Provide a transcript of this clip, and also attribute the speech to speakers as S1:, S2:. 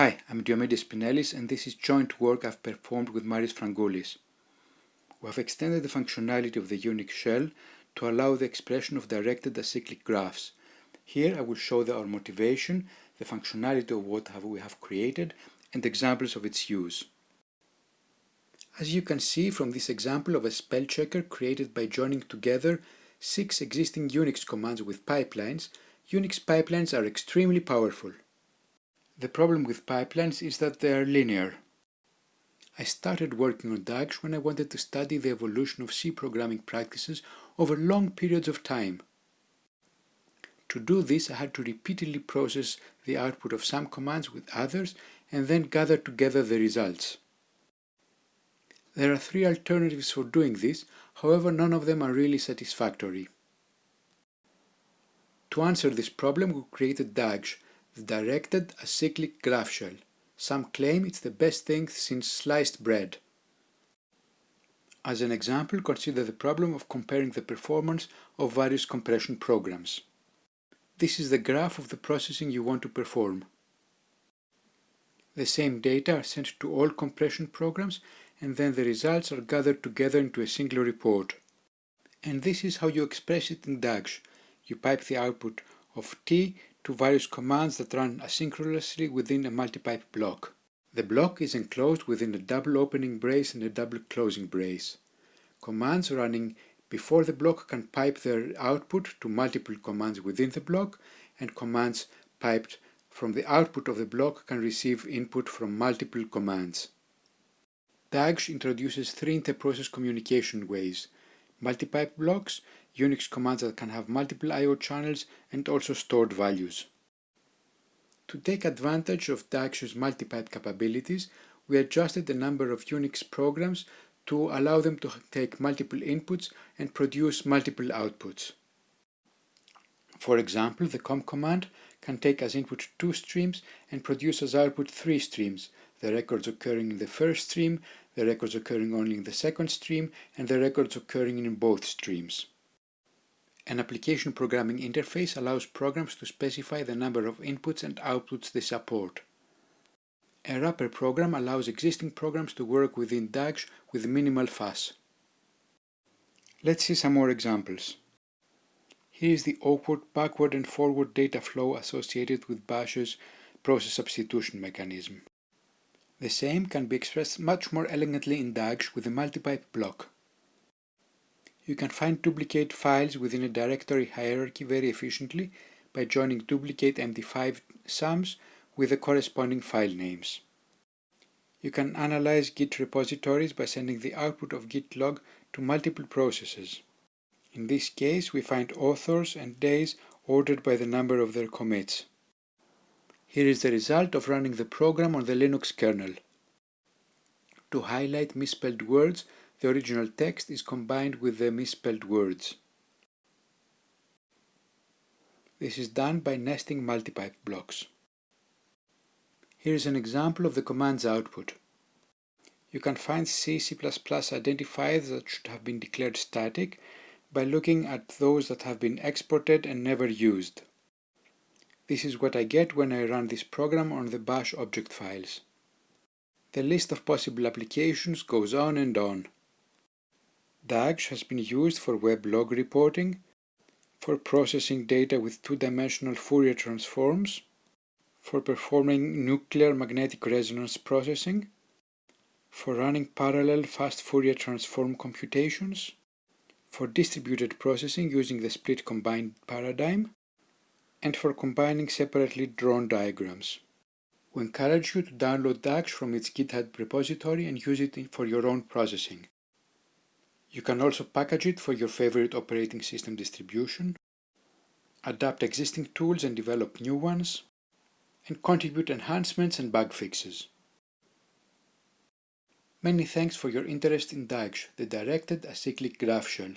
S1: Hi, I'm Diomidis Spinellis and this is joint work I've performed with Marios Fragkoulis. We have extended the functionality of the Unix shell to allow the expression of directed acyclic graphs. Here I will show the, our motivation, the functionality of what have we have created, and examples of its use. As you can see from this example of a spell checker created by joining together six existing Unix commands with pipelines, Unix pipelines are extremely powerful. The problem with pipelines is that they are linear. I started working on dgsh when I wanted to study the evolution of C programming practices over long periods of time. To do this I had to repeatedly process the output of some commands with others and then gather together the results. There are three alternatives for doing this, however none of them are really satisfactory. To answer this problem we created dgsh, directed acyclic graph shell. Some claim it's the best thing since sliced bread. As an example, consider the problem of comparing the performance of various compression programs. This is the graph of the processing you want to perform. The same data are sent to all compression programs and then the results are gathered together into a single report. And this is how you express it in dgsh. You pipe the output of tee to various commands that run asynchronously within a multipipe block. The block is enclosed within a double opening brace and a double closing brace. Commands running before the block can pipe their output to multiple commands within the block, and commands piped from the output of the block can receive input from multiple commands. dgsh introduces three interprocess communication ways, multipipe blocks, Unix commands that can have multiple I.O. channels and also stored values. To take advantage of dgsh's multipipe capabilities, we adjusted the number of Unix programs to allow them to take multiple inputs and produce multiple outputs. For example, the comm command can take as input two streams and produce as output three streams, the records occurring in the first stream, the records occurring only in the second stream, and the records occurring in both streams. An application programming interface allows programs to specify the number of inputs and outputs they support. A wrapper program allows existing programs to work within dgsh with minimal fuss. Let's see some more examples. Here is the awkward backward and forward data flow associated with Bash's process substitution mechanism. The same can be expressed much more elegantly in dgsh with a multipipe block. You can find duplicate files within a directory hierarchy very efficiently by joining duplicate MD5 sums with the corresponding file names. You can analyze Git repositories by sending the output of Git log to multiple processes. In this case, we find authors and days ordered by the number of their commits. Here is the result of running the program on the Linux kernel. To highlight misspelled words, the original text is combined with the misspelled words. This is done by nesting multipipe blocks. Here is an example of the command's output. You can find C, C++ identifiers that should have been declared static by looking at those that have been exported and never used. This is what I get when I run this program on the bash object files. The list of possible applications goes on and on. DAGS has been used for web log reporting, for processing data with two-dimensional Fourier transforms, for performing nuclear magnetic resonance processing, for running parallel fast Fourier transform computations, for distributed processing using the split combined paradigm, and for combining separately drawn diagrams. We encourage you to download dgsh from its GitHub repository and use it for your own processing. You can also package it for your favorite operating system distribution, adapt existing tools and develop new ones, and contribute enhancements and bug fixes. Many thanks for your interest in dgsh, the Directed Acyclic Graph Shell.